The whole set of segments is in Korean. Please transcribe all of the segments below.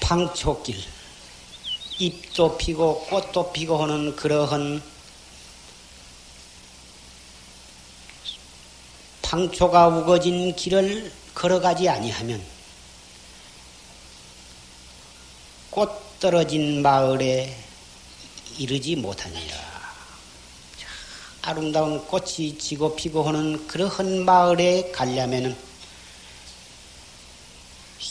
방초길 잎도 피고 꽃도 피고 하는 그러한 방초가 우거진 길을 걸어가지 아니하면 꽃 떨어진 마을에 이르지 못하니라. 아름다운 꽃이 지고 피고 하는 그러한 마을에 가려면은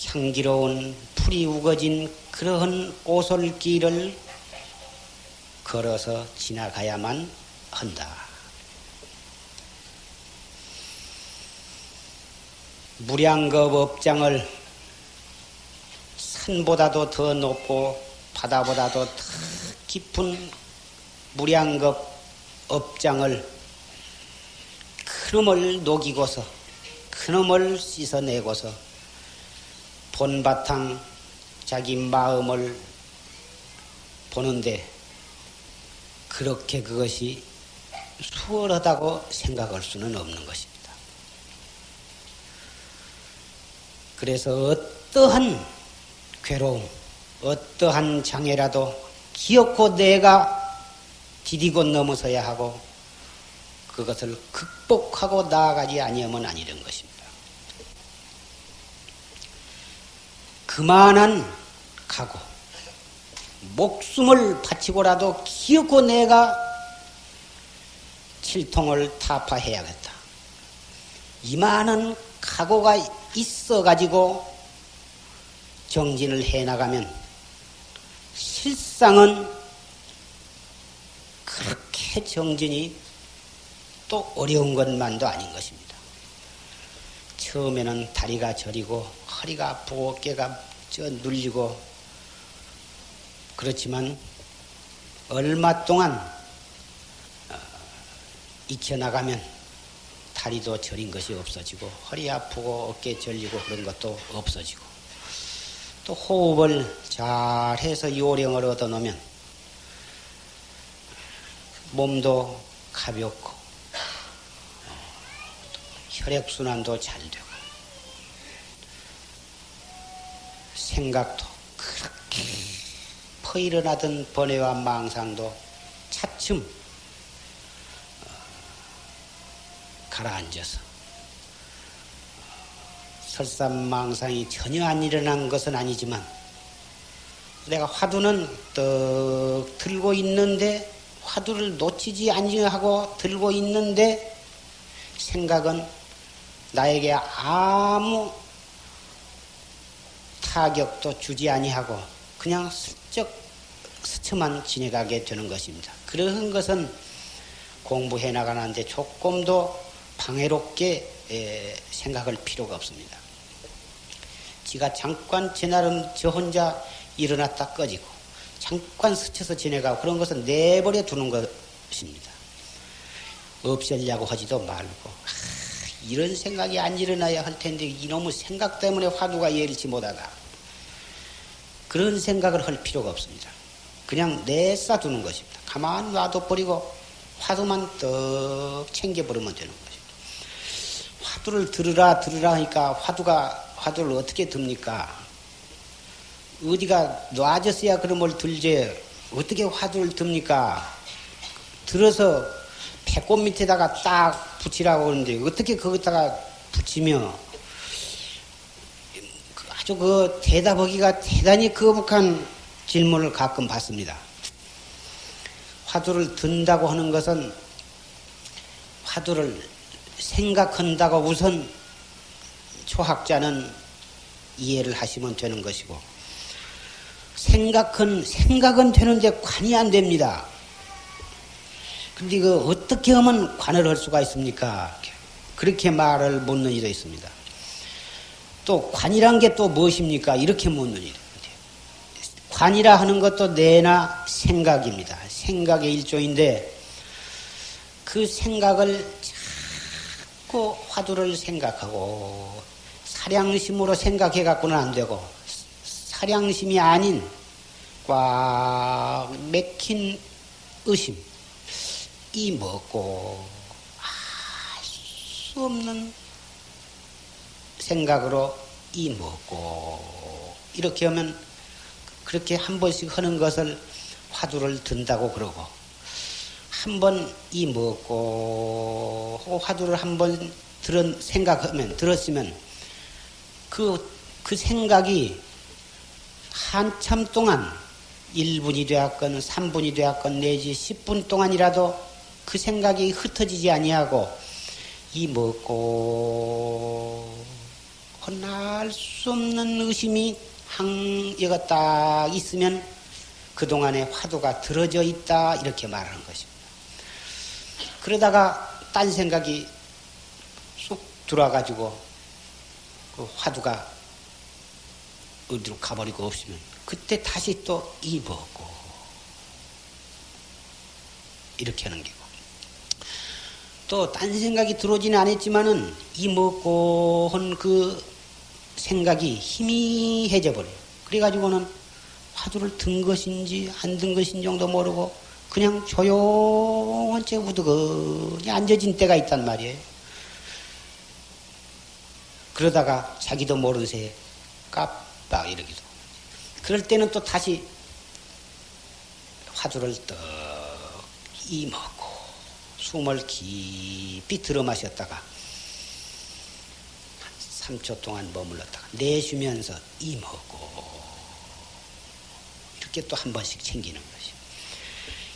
향기로운 풀이 우거진 그러한 오솔길을 걸어서 지나가야만 한다. 무량겁 업장을 산보다도 더 높고 바다보다도 더 깊은 무량겁 업장을 그놈을 녹이고서 그놈을 씻어내고서 본바탕 자기 마음을 보는데 그렇게 그것이 수월하다고 생각할 수는 없는 것입니다. 그래서 어떠한 괴로움, 어떠한 장애라도 기어코 내가 디디고 넘어서야 하고 그것을 극복하고 나아가지 아니하면 아니던 것입니다. 그만한 각오, 목숨을 바치고라도 기어코 내가 칠통을 타파해야겠다. 이만한 각오가 있어가지고 정진을 해나가면 실상은 그렇게 정진이 또 어려운 것만도 아닌 것입니다. 처음에는 다리가 저리고 허리가 아프고 어깨가 저 눌리고 그렇지만 얼마 동안 어, 익혀나가면 다리도 저린 것이 없어지고 허리 아프고 어깨 절리고 그런 것도 없어지고 또 호흡을 잘 해서 요령을 얻어 놓으면 몸도 가볍고 혈액순환도 잘 되고 생각도 그렇게 퍼일어나던 번뇌와 망상도 차츰 어, 가라앉아서 설삼망상이 전혀 안 일어난 것은 아니지만 내가 화두는 떡 들고 있는데 화두를 놓치지 아니하고 들고 있는데 생각은 나에게 아무 타격도 주지 아니하고 그냥 슬쩍 스쳐만 지내가게 되는 것입니다. 그런 것은 공부해 나가는데 조금도 방해롭게 생각할 필요가 없습니다. 지가 잠깐 제 나름 저 혼자 일어났다 꺼지고 잠깐 스쳐서 지내가고 그런 것은 내버려 두는 것입니다. 없애려고 하지도 말고 아, 이런 생각이 안 일어나야 할 텐데 이놈의 생각 때문에 화두가 예일치 못하다. 그런 생각을 할 필요가 없습니다. 그냥 내싸 두는 것입니다. 가만 놔둬 버리고 화두만 떡 챙겨버리면 되는 것입니다. 화두를 들으라 들으라 하니까 화두가 화두를 어떻게 듭니까? 어디가 놔졌어야 그런걸 들지 어떻게 화두를 듭니까? 들어서 배꼽 밑에다가 딱 붙이라고 그러는데 어떻게 거기다가 붙이며 아주 그 대답하기가 대단히 거북한 질문을 가끔 받습니다. 화두를 든다고 하는 것은 화두를 생각한다고 우선 초학자는 이해를 하시면 되는 것이고 생각은 생각은 되는데 관이 안 됩니다. 근데 그 어떻게 하면 관을 할 수가 있습니까? 그렇게 말을 묻는 이도 있습니다. 또 관이란 게 또 무엇입니까? 이렇게 묻는 이도 관이라 하는 것도 내나 생각입니다. 생각의 일종인데 그 생각을 자꾸 화두를 생각하고 사량심으로 생각해 갖고는 안 되고 사량심이 아닌 꽉 맥힌 의심, 이 먹고 알 수 없는 생각으로 이 먹고 이렇게 하면 그렇게 한 번씩 하는 것을 화두를 든다고 그러고 한 번 이 먹고 화두를 한 번 들은 생각하면 들었으면 그, 그 생각이 한참 동안 1분이 되었건 3분이 되었건 내지 10분 동안이라도 그 생각이 흩어지지 아니하고 이 먹고 혼날 수 없는 의심이 항여가 딱 있으면 그동안에 화두가 들어져 있다 이렇게 말하는 것입니다. 그러다가 딴 생각이 쑥 들어와가지고 그 화두가 어디로 가버리고 없으면 그때 다시 또 입었고 이렇게 하는 게고 또 딴 생각이 들어오지는 않았지만은 이 먹고 한 그 생각이 희미해져 버려요. 그래가지고는 화두를 든 것인지 안 든 것인지 정도 모르고 그냥 조용한 채 우두거니 앉아진 때가 있단 말이에요. 그러다가 자기도 모르는 새에 깜빡 이러기도. 그럴 때는 또 다시 화두를 떡 이먹고 숨을 깊이 들어 마셨다가 3초 동안 머물렀다가 내쉬면서 이먹고 이렇게 또 한 번씩 챙기는 것이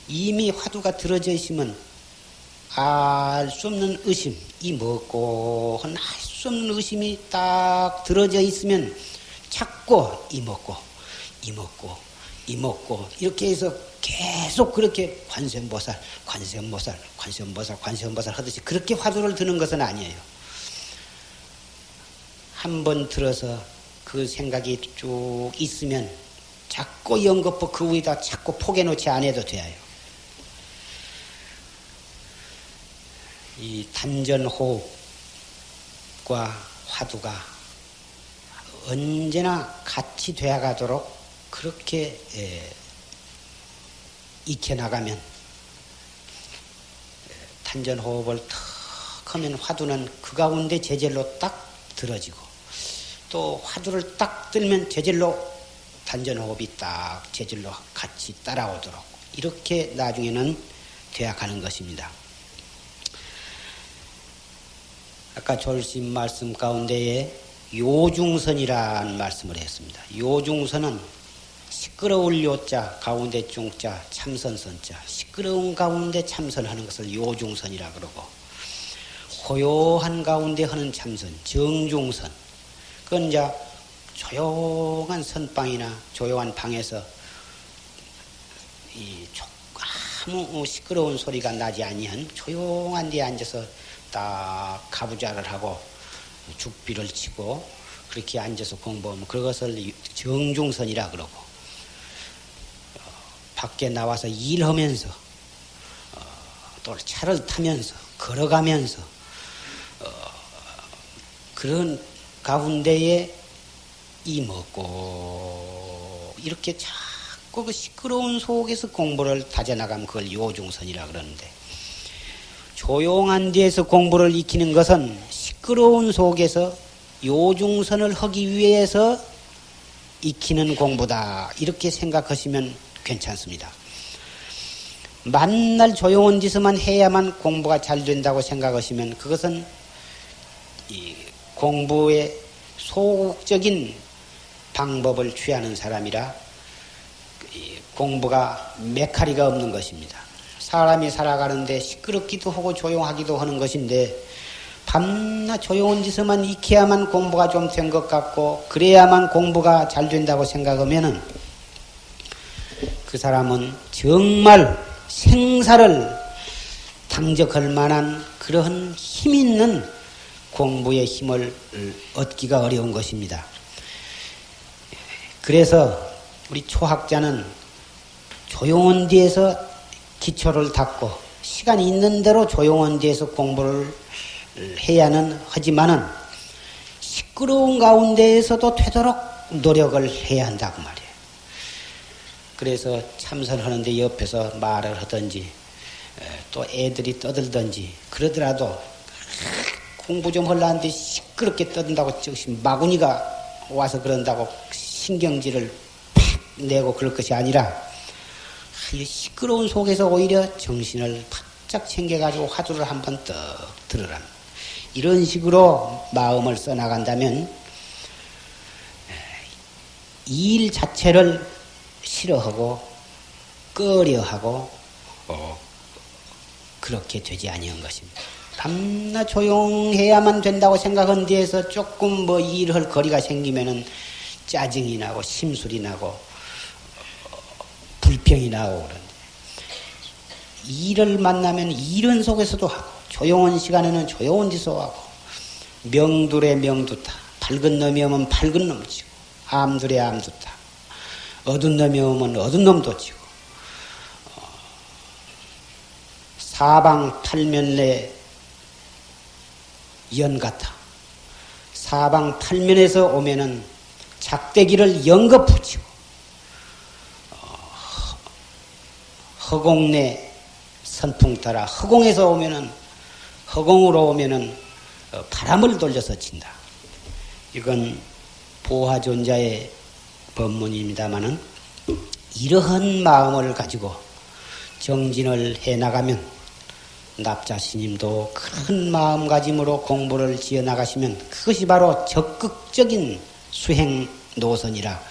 이미 화두가 들어져 있으면 알 수 없는 의심, 이 먹고 할 수 없는 의심이 딱 들어져 있으면 자꾸 이 먹고 이 먹고 이 먹고 이렇게 해서 계속 그렇게 관세음보살, 관세음보살, 관세음보살, 관세음보살 하듯이 그렇게 화두를 드는 것은 아니에요. 한 번 들어서 그 생각이 쭉 있으면 자꾸 연거푸 그 위에다 자꾸 포개놓지 않아도 돼요. 이 단전호흡 과 화두가 언제나 같이 되어가도록 그렇게 예, 익혀나가면 단전호흡을 턱 하면 화두는 그 가운데 제절로 딱 들어지고 또 화두를 딱 들면 제절로 단전호흡이 딱 제절로 같이 따라오도록 이렇게 나중에는 되어가는 것입니다. 아까 졸심 말씀 가운데에 요중선이라는 말씀을 했습니다. 요중선은 시끄러울 요자 가운데 중자 참선선자 시끄러운 가운데 참선하는 것을 요중선이라 그러고 호요한 가운데 하는 참선 정중선 그건 이제 조용한 선방이나 조용한 방에서 이 아무 시끄러운 소리가 나지 아니한 조용한 데 앉아서 딱 가부좌를 하고 죽비를 치고 그렇게 앉아서 공부하면 그것을 정중선이라 그러고 어, 밖에 나와서 일하면서 어, 또 차를 타면서 걸어가면서 어, 그런 가운데에 이 먹고 이렇게 자꾸 그 시끄러운 속에서 공부를 다져나가면 그걸 요중선이라 그러는데 조용한 데에서 공부를 익히는 것은 시끄러운 속에서 요중선을 하기 위해서 익히는 공부다. 이렇게 생각하시면 괜찮습니다. 만날 조용한 짓만 해야만 공부가 잘 된다고 생각하시면 그것은 공부의 소극적인 방법을 취하는 사람이라 공부가 메카리가 없는 것입니다. 사람이 살아가는데 시끄럽기도 하고 조용하기도 하는 것인데 밤낮 조용한 짓에만 익혀야만 공부가 좀 된 것 같고 그래야만 공부가 잘 된다고 생각하면은 그 사람은 정말 생사를 당적할 만한 그러한 힘 있는 공부의 힘을 얻기가 어려운 것입니다. 그래서 우리 초학자는 조용한 데에서 기초를 닦고 시간이 있는 대로 조용한 데에서 공부를 해야는 하지만은 시끄러운 가운데에서도 되도록 노력을 해야 한다고 말이에요. 그래서 참선하는데 옆에서 말을 하든지 또 애들이 떠들든지 그러더라도 공부 좀 하려는데 시끄럽게 떠든다고 즉시 마구니가 와서 그런다고 신경질을 팍 내고 그럴 것이 아니라 이 시끄러운 속에서 오히려 정신을 바짝 챙겨가지고 화두를 한번 떡 들으라. 이런 식으로 마음을 써나간다면 일 자체를 싫어하고 꺼려하고 어, 그렇게 되지 아니한 것입니다. 밤낮 조용해야만 된다고 생각한 뒤에서 조금 뭐 일할 거리가 생기면은 짜증이 나고 심술이 나고 불평이 나오고 그런데 일을 만나면 일은 속에서도 하고 조용한 시간에는 조용한 데서 하고 명둘의 명두타 밝은 놈이 오면 밝은 놈 치고 암둘의 암두타 어두운 놈이 오면 어두운 놈도 치고 어, 사방 팔면내 연 같아. 사방 팔면에서 오면은 작대기를 연거 붙이고 허공내 선풍 따라 허공에서 오면은 허공으로 오면은 어, 바람을 돌려서 친다. 이건 보화존자의 법문입니다마는 이러한 마음을 가지고 정진을 해 나가면 납자 스님도 큰 마음가짐으로 공부를 지어 나가시면 그것이 바로 적극적인 수행 노선이라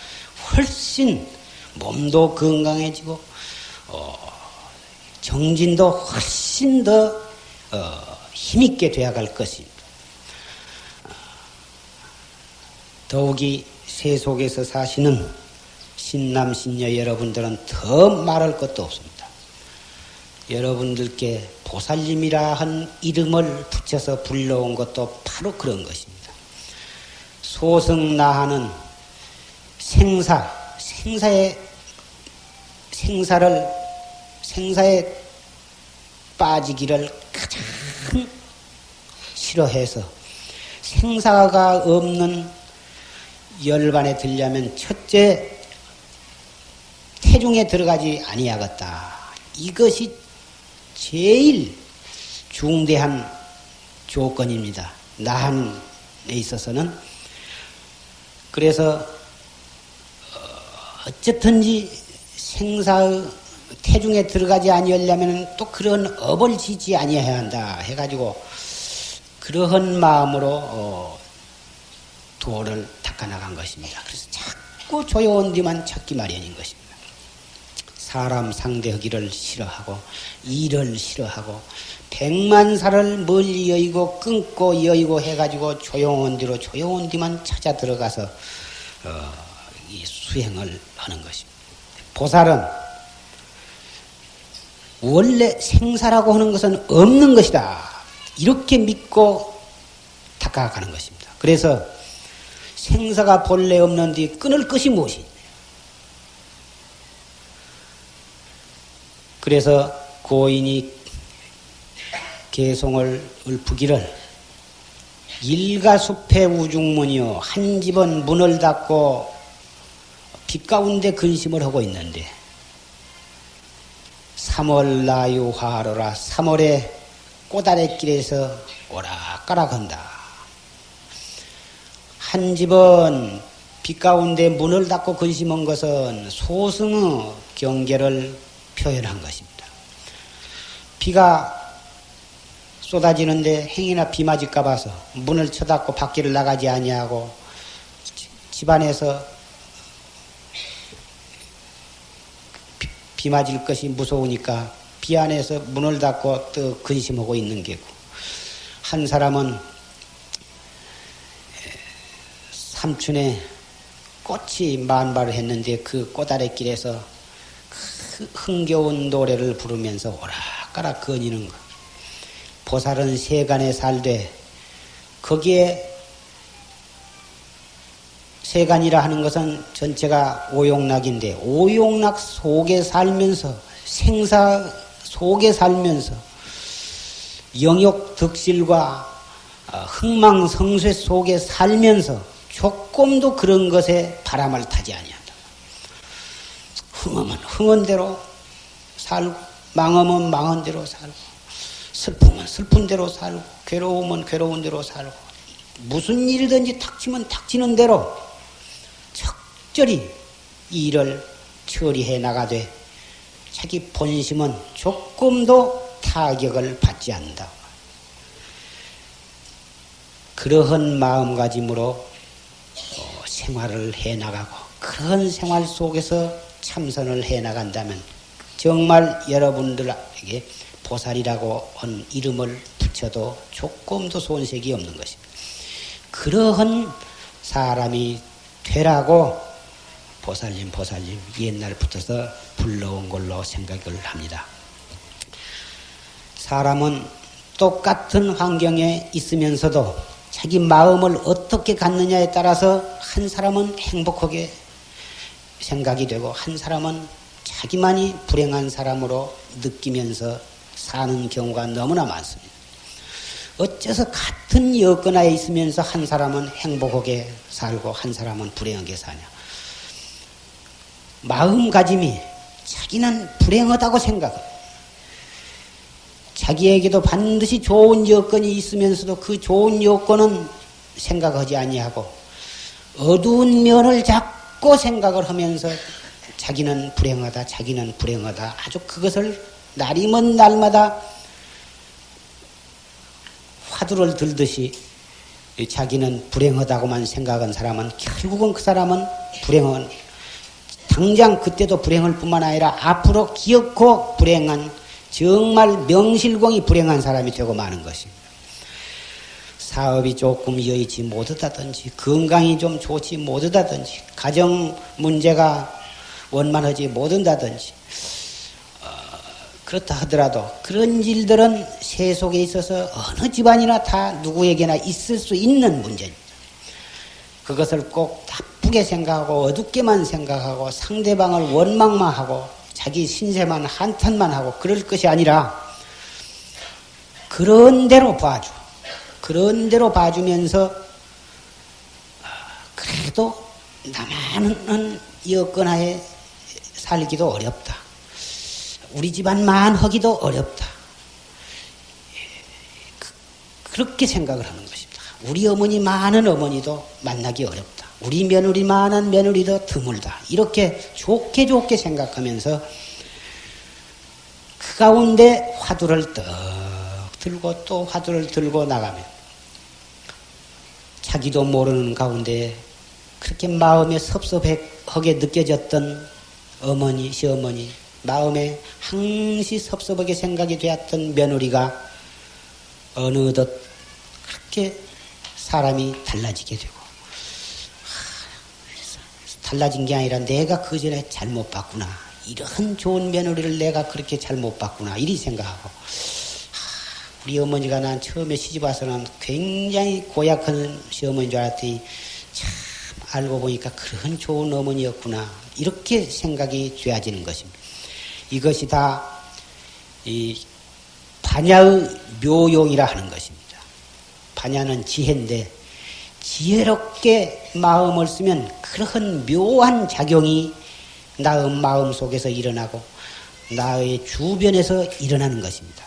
훨씬 몸도 건강해지고 어, 정진도 훨씬 더 어, 힘있게 되어갈 것입니다. 더욱이 세속에서 사시는 신남 신녀 여러분들은 더 말할 것도 없습니다. 여러분들께 보살님이라 한 이름을 붙여서 불러온 것도 바로 그런 것입니다. 소승나하는 생사, 생사의 생사를 생사에 빠지기를 가장 싫어해서 생사가 없는 열반에 들려면 첫째 태중에 들어가지 아니하겠다. 이것이 제일 중대한 조건입니다. 나한에 있어서는 그래서 어, 어쨌든지 생사의 태중에 들어가지 아니하려면 또 그런 업을 지지 아니해야 한다 해가지고 그러한 마음으로 어, 도를 닦아나간 것입니다. 그래서 자꾸 조용한 뒤만 찾기 마련인 것입니다. 사람 상대하기를 싫어하고 일을 싫어하고 백만사를 멀리 여의고 끊고 여의고 해가지고 조용한 뒤로 조용한 뒤만 찾아 들어가서 어, 이 수행을 하는 것입니다. 보살은 원래 생사라고 하는 것은 없는 것이다. 이렇게 믿고 닦아가는 것입니다. 그래서 생사가 본래 없는데 끊을 것이 무엇이 있냐. 그래서 고인이 개송을 읊기를 일가숲의 우중문이요 한 집은 문을 닫고 빛 가운데 근심을 하고 있는데 3월 나유화로라 3월에 꼬다리길에서 오락가락한다. 한 집은 빛 가운데 문을 닫고 근심한 것은 소승의 경계를 표현한 것입니다. 비가 쏟아지는데 행이나 비 맞을까 봐서 문을 쳐닫고 밖에를 나가지 아니하고 집안에서 비 맞을 것이 무서우니까 비 안에서 문을 닫고 또 근심하고 있는 게고 한 사람은 삼촌에 꽃이 만발을 했는데 그 꽃아래길에서 그 흥겨운 노래를 부르면서 오락가락 거니는 것. 보살은 세간에 살되 거기에 세간이라 하는 것은 전체가 오용락인데 오용락 속에 살면서 생사 속에 살면서 영역 덕실과 어, 흥망성쇠 속에 살면서 조금도 그런 것에 바람을 타지 아니한다. 흥하면 흥한 대로 살고 망하면 망한 대로 살고 슬프면 슬픈 대로 살고 괴로우면 괴로운 대로 살고 무슨 일이든지 닥치면 닥치는 대로 적절히 일을 처리해 나가되 자기 본심은 조금도 타격을 받지 않는다. 그러한 마음가짐으로 어, 생활을 해 나가고 그런 생활 속에서 참선을 해 나간다면 정말 여러분들에게 보살이라고 한 이름을 붙여도 조금도 손색이 없는 것입니다. 그러한 사람이 되라고 보살님, 보살님 옛날부터서 불러온 걸로 생각을 합니다. 사람은 똑같은 환경에 있으면서도 자기 마음을 어떻게 갖느냐에 따라서 한 사람은 행복하게 생각이 되고 한 사람은 자기만이 불행한 사람으로 느끼면서 사는 경우가 너무나 많습니다. 어째서 같은 여건하에 있으면서 한 사람은 행복하게 살고 한 사람은 불행하게 사냐? 마음가짐이 자기는 불행하다고 생각합니다. 자기에게도 반드시 좋은 여건이 있으면서도 그 좋은 여건은 생각하지 아니하고 어두운 면을 자꾸 생각을 하면서 자기는 불행하다, 자기는 불행하다. 아주 그것을 날이 먼 날마다 화두를 들듯이 자기는 불행하다고만 생각한 사람은 결국은 그 사람은 불행한 당장 그때도 불행할 뿐만 아니라 앞으로 기억고 불행한 정말 명실공히 불행한 사람이 되고 마는 것입니다. 사업이 조금 여의치 못하다든지 건강이 좀 좋지 못하다든지 가정 문제가 원만하지 못한다든지 어, 그렇다 하더라도 그런 일들은 세속에 있어서 어느 집안이나 다 누구에게나 있을 수 있는 문제입니다. 그것을 꼭 나쁘게 생각하고 어둡게만 생각하고 상대방을 원망만 하고 자기 신세만 한탄만 하고 그럴 것이 아니라 그런 대로 봐줘. 그런 대로 봐주면서 아, 그래도 나만은 여건하에 살기도 어렵다. 우리 집안만 하기도 어렵다. 그, 그렇게 생각을 하는 것입니다. 우리 어머니 많은 어머니도 만나기 어렵다. 우리 며느리 많은 며느리도 드물다. 이렇게 좋게 좋게 생각하면서 그 가운데 화두를 떡 들고 또 화두를 들고 나가면 자기도 모르는 가운데 그렇게 마음에 섭섭하게 느껴졌던 어머니, 시어머니, 마음에 항시 섭섭하게 생각이 되었던 며느리가 어느덧 그렇게 사람이 달라지게 되고 달라진 게 아니라 내가 그 전에 잘못 봤구나. 이런 좋은 며느리를 내가 그렇게 잘못 봤구나. 이리 생각하고. 우리 어머니가 난 처음에 시집 와서는 굉장히 고약한 시어머니인 줄 알았더니 참 알고 보니까 그런 좋은 어머니였구나. 이렇게 생각이 되어지는 것입니다. 이것이 다 이 반야의 묘용이라 하는 것입니다. 반야는 지혜인데 지혜롭게 마음을 쓰면 그러한 묘한 작용이 나의 마음 속에서 일어나고 나의 주변에서 일어나는 것입니다.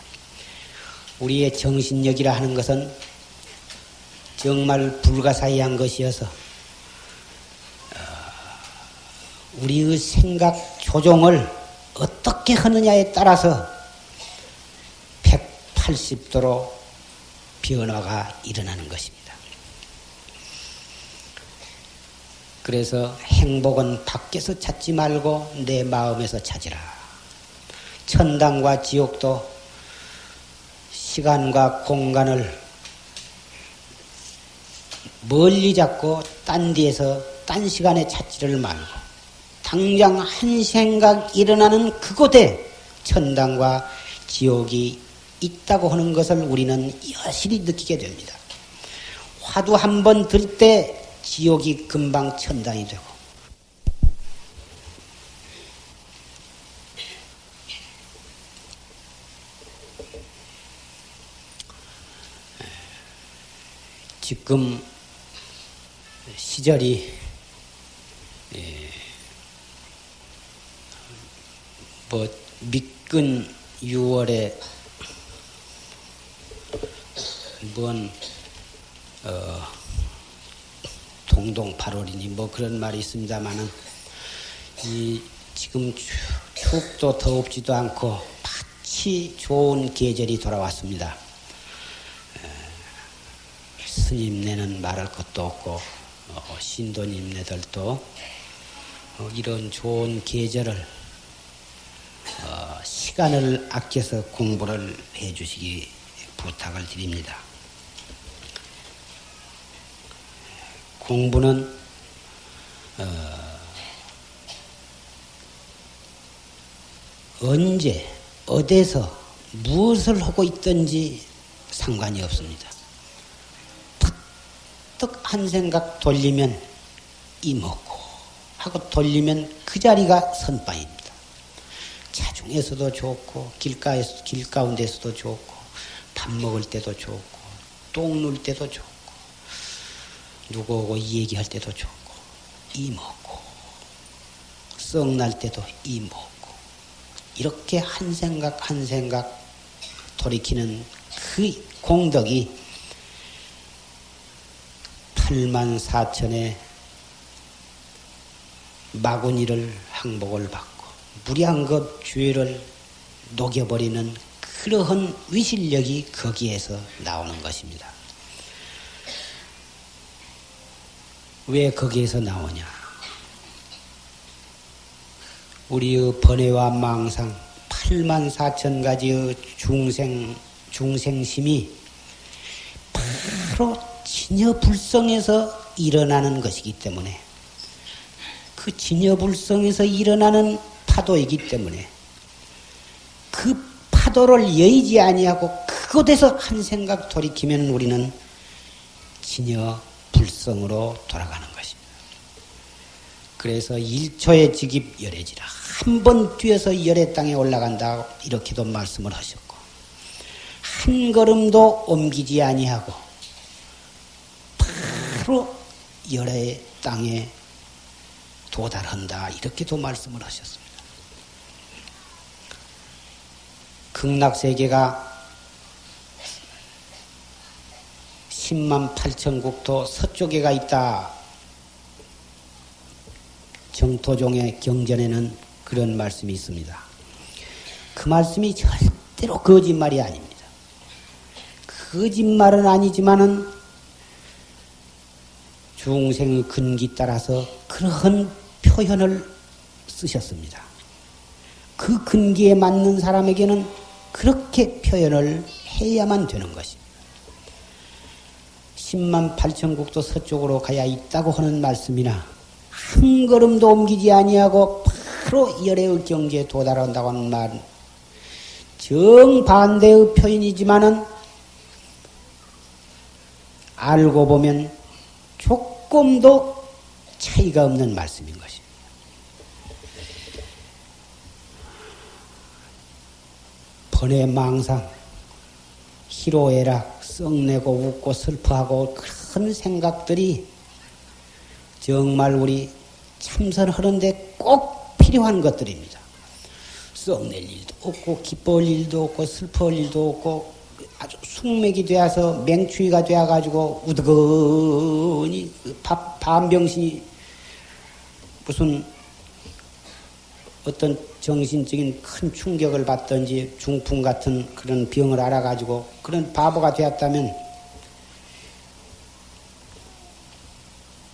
우리의 정신력이라 하는 것은 정말 불가사의한 것이어서 어, 우리의 생각 조종을 어떻게 하느냐에 따라서 180도로 변화가 일어나는 것입니다. 그래서 행복은 밖에서 찾지 말고 내 마음에서 찾으라. 천당과 지옥도 시간과 공간을 멀리 잡고 딴 데에서 딴 시간에 찾지를 말고 당장 한 생각 일어나는 그곳에 천당과 지옥이 있다고 하는 것을 우리는 여실히 느끼게 됩니다. 화두 한 번 들 때 지옥이 금방 천당이 되고. 지금 시절이 예, 뭐 미끈 6월에 뭔 어, 동동 8월이니 뭐 그런 말이 있습니다만은 이 지금 춥도 더웁지도 않고 마치 좋은 계절이 돌아왔습니다. 스님네는 말할 것도 없고 어, 신도님네들도 어, 이런 좋은 계절을 어, 시간을 아껴서 공부를 해주시기 부탁을 드립니다. 공부는 어, 언제 어디서 무엇을 하고 있든지 상관이 없습니다. 탁한 생각 돌리면 이먹고 하고 돌리면 그 자리가 선방입니다. 차중에서도 좋고 길가에서 길 가운데서도 좋고 밥 먹을 때도 좋고 똥 눌 때도 좋고 누구하고 얘기할 때도 좋고 이 먹고 썩날 때도 이 먹고 이렇게 한 생각 한 생각 돌이키는 그 공덕이 8만 4천의 마구니를 항복을 받고 무량급 죄를 녹여버리는 그러한 위실력이 거기에서 나오는 것입니다. 왜 거기에서 나오냐? 우리의 번뇌와 망상 8만 4천 가지의 중생 중생심이 바로 진여불성에서 일어나는 것이기 때문에 그 진여불성에서 일어나는 파도이기 때문에 그 파도를 여의지 아니하고 그곳에서 한 생각 돌이키면 우리는 진여 불성으로 돌아가는 것입니다. 그래서 일초의 직입 열애지라 한 번 뛰어서 열애 땅에 올라간다 이렇게도 말씀을 하셨고 한 걸음도 옮기지 아니하고 바로 열애 땅에 도달한다 이렇게도 말씀을 하셨습니다. 극락세계가 10만 8천 국토 서쪽에가 있다. 정토종의 경전에는 그런 말씀이 있습니다. 그 말씀이 절대로 거짓말이 아닙니다. 거짓말은 아니지만은 중생의 근기 따라서 그러한 표현을 쓰셨습니다. 그 근기에 맞는 사람에게는 그렇게 표현을 해야만 되는 것입니다. 10만 8천 국도 서쪽으로 가야 있다고 하는 말씀이나 한 걸음도 옮기지 아니하고 바로 열애의 경지에 도달한다고 하는 말 정반대의 표현이지만은 알고 보면 조금도 차이가 없는 말씀인 것입니다. 번외 망상, 희로애락, 썩내고 웃고 슬퍼하고 그런 생각들이 정말 우리 참선하는데 꼭 필요한 것들입니다. 썩낼 일도 없고 기뻐할 일도 없고 슬퍼할 일도 없고 아주 숙맥이 되어서 맹추위가 되어가지고 우드거니 반병신이 무슨 어떤 정신적인 큰 충격을 받든지 중풍 같은 그런 병을 알아가지고 그런 바보가 되었다면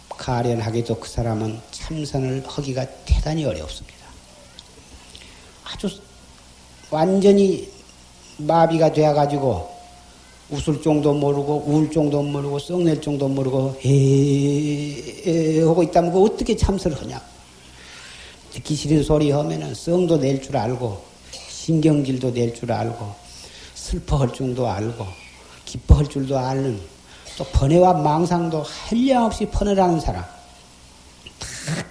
가련하게도 그 사람은 참선을 하기가 대단히 어렵습니다. 아주 완전히 마비가 되어가지고 웃을 정도 모르고 울 정도 모르고 썩낼 정도 모르고 에에 하고 있다면 그 어떻게 참선을 하냐? 싫은 소리 하면은 성도 낼 줄 알고 신경질도 낼 줄 알고 슬퍼할 줄도 알고 기뻐할 줄도 아는 또 번뇌와 망상도 한량없이 퍼내라는 사람.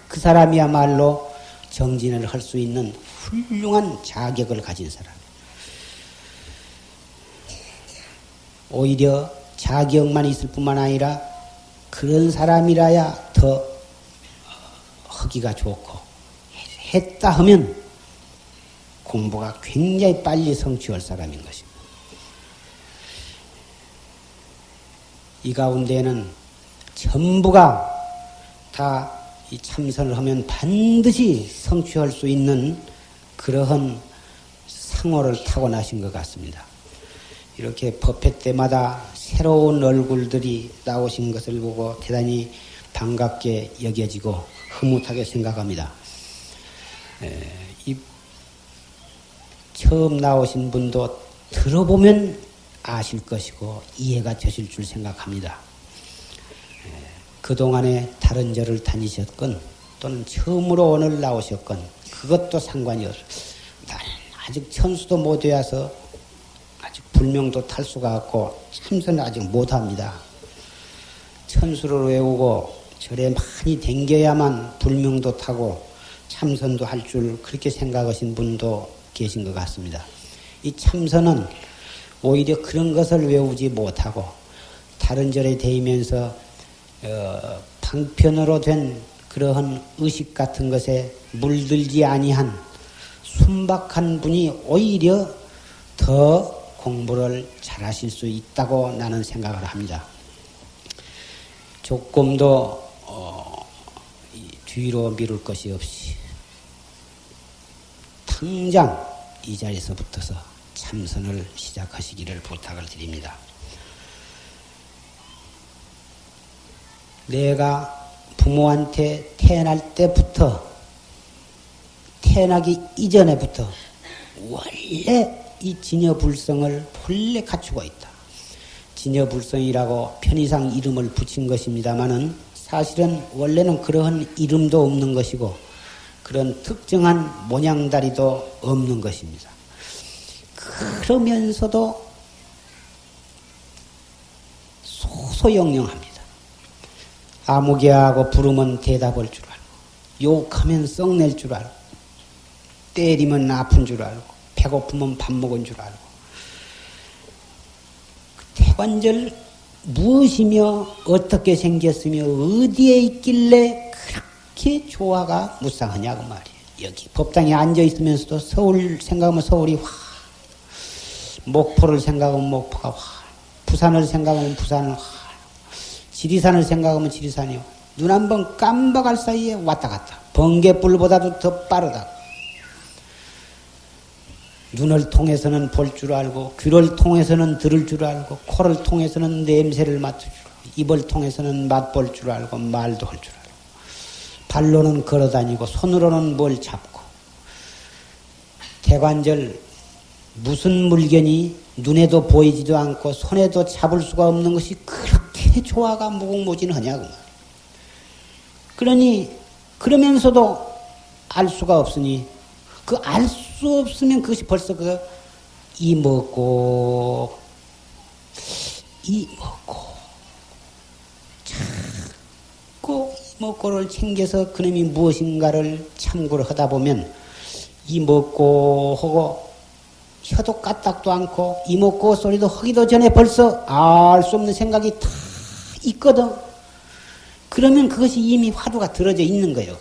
그 사람이야말로 정진을 할 수 있는 훌륭한 자격을 가진 사람. 오히려 자격만 있을 뿐만 아니라 그런 사람이라야 더더 하기가 좋고 했다 하면 공부가 굉장히 빨리 성취할 사람인 것입니다. 이 가운데는 전부가 다 참선을 하면 반드시 성취할 수 있는 그러한 상호를 타고나신 것 같습니다. 이렇게 법회 때마다 새로운 얼굴들이 나오신 것을 보고 대단히 반갑게 여겨지고 흐뭇하게 생각합니다. 에, 이 처음 나오신 분도 들어보면 아실 것이고 이해가 되실 줄 생각합니다. 그동안에 다른 절을 다니셨건 또는 처음으로 오늘 나오셨건 그것도 상관이 없어요. 아직 천수도 못 되어서 아직 불명도 탈 수가 없고 참선을 아직 못합니다. 천수를 외우고 절에 많이 댕겨야만 불명도 타고 참선도 할 줄 그렇게 생각하신 분도 계신 것 같습니다. 이 참선은 오히려 그런 것을 외우지 못하고 다른 절에 대이면서 어, 방편으로 된 그러한 의식 같은 것에 물들지 아니한 순박한 분이 오히려 더 공부를 잘하실 수 있다고 나는 생각을 합니다. 조금도 어, 뒤로 미룰 것이 없이 당장 이 자리에서 붙어서 참선을 시작하시기를 부탁을 드립니다. 내가 부모한테 태어날 때부터 태어나기 이전에부터 원래 이 진여불성을 본래 갖추고 있다. 진여불성이라고 편의상 이름을 붙인 것입니다마는 사실은 원래는 그러한 이름도 없는 것이고 그런 특정한 모양다리도 없는 것입니다. 그러면서도 소소영영합니다. 아무개하고 부르면 대답할 줄 알고 욕하면 썩낼 줄 알고 때리면 아픈 줄 알고 배고프면 밥 먹은 줄 알고 그 태관절 무엇이며 어떻게 생겼으며 어디에 있길래 그렇게 조화가 무쌍하냐고 말이에요. 여기 법당에 앉아 있으면서도 서울 생각하면 서울이 확 목포를 생각하면 목포가 확 부산을 생각하면 부산은 확 지리산을 생각하면 지리산이요. 눈한 번 깜박할 사이에 왔다 갔다. 번개불보다도 더 빠르다. 눈을 통해서는 볼 줄 알고, 귀를 통해서는 들을 줄 알고, 코를 통해서는 냄새를 맡을 줄 알고, 입을 통해서는 맛볼 줄 알고, 말도 할 줄 알고, 발로는 걸어 다니고, 손으로는 뭘 잡고, 대관절 무슨 물건이 눈에도 보이지도 않고, 손에도 잡을 수가 없는 것이 그렇게 조화가 무궁무진하냐고. 그러니 그러면서도 알 수가 없으니 그알 수 없으면 그것이 벌써 그 이 먹고 이 먹고 자꾸 먹고를 챙겨서 그놈이 무엇인가를 참고를 하다 보면 이 먹고 하고 혀도 까딱도 않고 이 먹고 소리도 하기도 전에 벌써 알 수 없는 생각이 다 있거든. 그러면 그것이 이미 화두가 들어져 있는 거예요.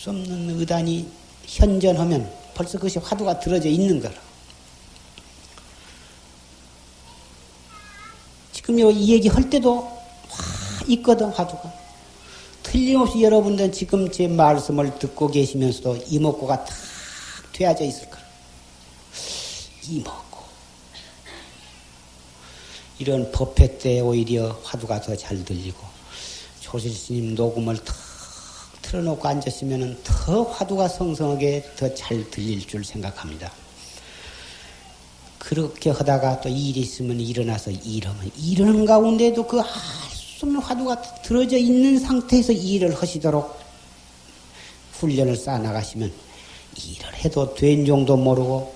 알수 없는 의단이 현전하면 벌써 그것이 화두가 들어져 있는 거라. 지금 이 얘기 할 때도 화 있거든, 화두가. 틀림없이 여러분들은 지금 제 말씀을 듣고 계시면서도 이목구가 탁 되어져 있을 거라. 이목. 이런 법회 때 오히려 화두가 더 잘 들리고 조실 스님 녹음을 탁 틀어놓고 앉았으면 더 화두가 성성하게 더 잘 들릴 줄 생각합니다. 그렇게 하다가 또 일이 있으면 일어나서 일하면 일하는 가운데도 그알수 없는 화두가 들어져 있는 상태에서 일을 하시도록 훈련을 쌓아 나가시면 일을 해도 된 정도 모르고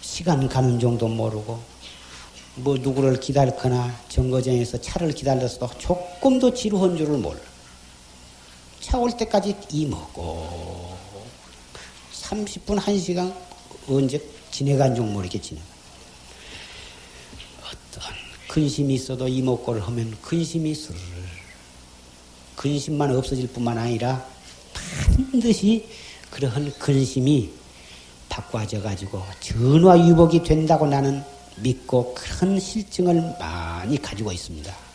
시간 가는 정도 모르고 뭐 누구를 기다리거나 정거장에서 차를 기다렸어도 조금도 지루한 줄을 몰라. 차올 때까지 이 먹고 30분, 1시간 언제 지내간 줄 모르게 지내가. 어떤 근심이 있어도 이목구를 하면 근심이 스르르 근심만 없어질 뿐만 아니라 반드시 그러한 근심이 바꿔져 가지고 전화 유복이 된다고 나는 믿고 그런 실증을 많이 가지고 있습니다.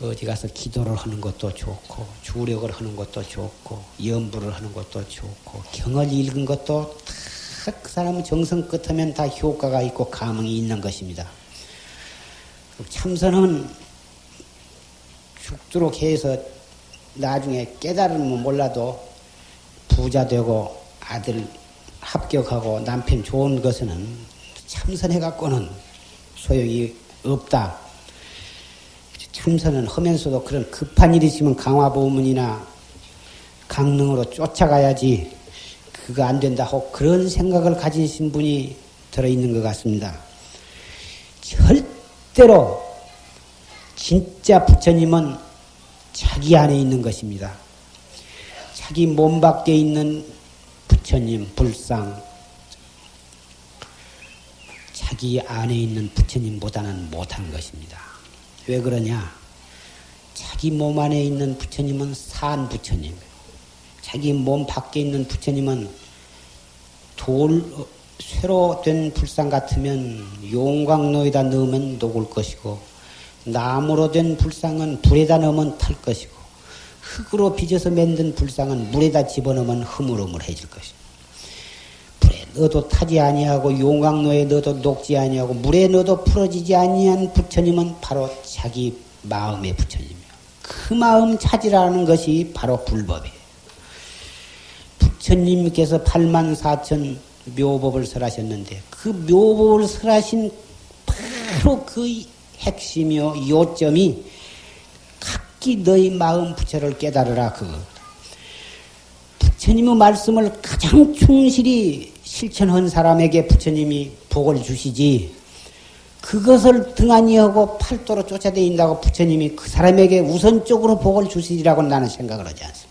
어디 가서 기도를 하는 것도 좋고 주력을 하는 것도 좋고 연부를 하는 것도 좋고 경을 읽은 것도 다 그 사람은 정성 끝하면 다 효과가 있고 감흥이 있는 것입니다. 참선은 죽도록 해서 나중에 깨달으면 몰라도 부자 되고 아들 합격하고 남편 좋은 것은 참선해갖고는 소용이 없다. 참선은 하면서도 그런 급한 일이 있으면 강화보문이나 강릉으로 쫓아가야지 그거 안 된다 하고 그런 생각을 가지신 분이 들어있는 것 같습니다. 절대로 진짜 부처님은 자기 안에 있는 것입니다. 자기 몸 밖에 있는 부처님, 불상, 자기 안에 있는 부처님보다는 못한 것입니다. 왜 그러냐? 자기 몸 안에 있는 부처님은 산 부처님, 자기 몸 밖에 있는 부처님은 돌, 쇠로 된 불상 같으면 용광로에다 넣으면 녹을 것이고, 나무로 된 불상은 불에다 넣으면 탈 것이고, 흙으로 빚어서 만든 불상은 물에다 집어넣으면 흐물흐물해질 것이고, 넣어도 타지 아니하고 용광로에 넣어도 녹지 아니하고 물에 넣어도 풀어지지 아니한 부처님은 바로 자기 마음의 부처님이요. 그 마음 찾으라는 것이 바로 불법이에요. 부처님께서 8만 4천 묘법을 설하셨는데 그 묘법을 설하신 바로 그 핵심이요 요점이 각기 너희 마음 부처를 깨달으라 그 부처님의 말씀을 가장 충실히 실천한 사람에게 부처님이 복을 주시지 그것을 등한히 하고 팔도로 쫓아다닌다고 부처님이 그 사람에게 우선적으로 복을 주시리라고 나는 생각을 하지 않습니다.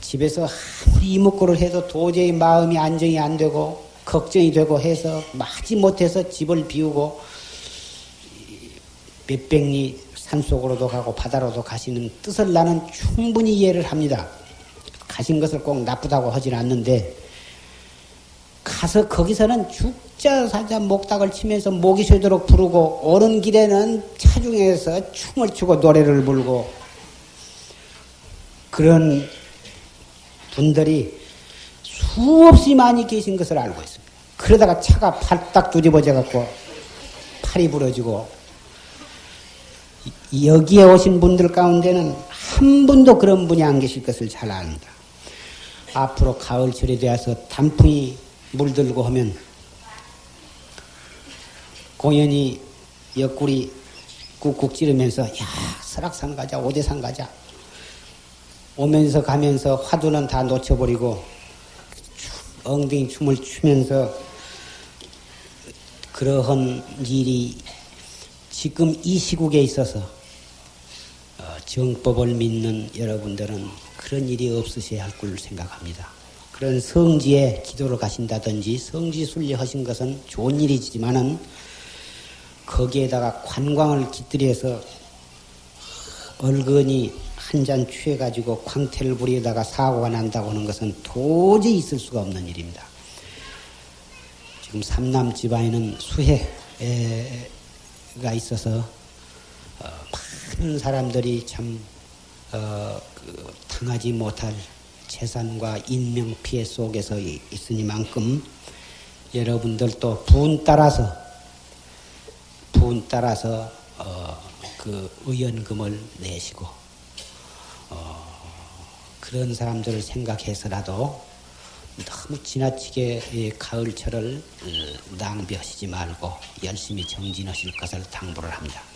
집에서 아무리 이목구를 해도 도저히 마음이 안정이 안 되고 걱정이 되고 해서 마지 못해서 집을 비우고 몇백 리 산속으로도 가고 바다로도 가시는 뜻을 나는 충분히 이해를 합니다. 가신 것을 꼭 나쁘다고 하진 않는데 가서 거기서는 죽자 사자 목닥을 치면서 목이 쉬도록 부르고 오는 길에는 차중에서 춤을 추고 노래를 불고 그런 분들이 수없이 많이 계신 것을 알고 있습니다. 그러다가 차가 팔딱 뒤집어져 갖고 팔이 부러지고 여기에 오신 분들 가운데는 한 분도 그런 분이 안 계실 것을 잘 압니다. 앞으로 가을철이 되어서 단풍이 물들고 하면 공연히 옆구리 꾹꾹 찌르면서 야 설악산 가자 오대산 가자. 오면서 가면서 화두는 다 놓쳐버리고 엉덩이 춤을 추면서 그러한 일이 지금 이 시국에 있어서 어, 정법을 믿는 여러분들은 그런 일이 없으셔야 할 걸 생각합니다. 그런 성지에 기도를 가신다든지 성지 순례하신 것은 좋은 일이지만은 거기에다가 관광을 깃들여서 얼근이 한 잔 취해가지고 광태를 부리다가 사고가 난다고 하는 것은 도저히 있을 수가 없는 일입니다. 지금 삼남 집안에는 수해가 있어서 어, 많은 사람들이 참 어, 그, 당하지 못할 재산과 인명 피해 속에서 있으니만큼 여러분들도 분 따라서 분 따라서 어, 그 의연금을 내시고 어, 그런 사람들을 생각해서라도 너무 지나치게 가을철을 어, 낭비하시지 말고 열심히 정진하실 것을 당부를 합니다.